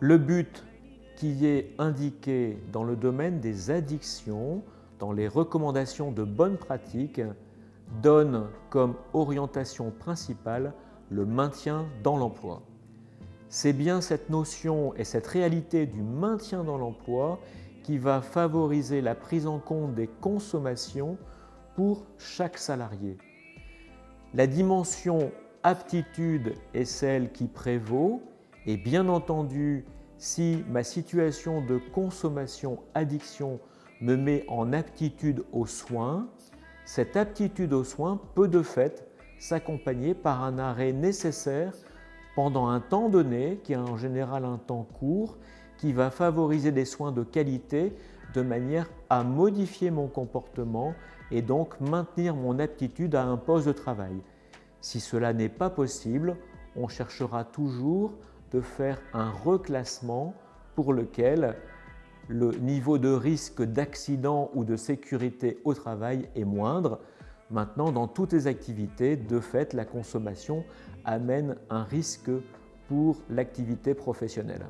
Le but qui est indiqué dans le domaine des addictions, dans les recommandations de bonnes pratiques, donne comme orientation principale le maintien dans l'emploi. C'est bien cette notion et cette réalité du maintien dans l'emploi qui va favoriser la prise en compte des consommations pour chaque salarié. La dimension aptitude est celle qui prévaut et bien entendu, si ma situation de consommation addiction me met en aptitude aux soins, cette aptitude aux soins peut de fait s'accompagner par un arrêt nécessaire pendant un temps donné, qui est en général un temps court, qui va favoriser des soins de qualité de manière à modifier mon comportement et donc maintenir mon aptitude à un poste de travail. Si cela n'est pas possible, on cherchera toujours de faire un reclassement pour lequel le niveau de risque d'accident ou de sécurité au travail est moindre. Maintenant, dans toutes les activités, de fait, la consommation amène un risque pour l'activité professionnelle.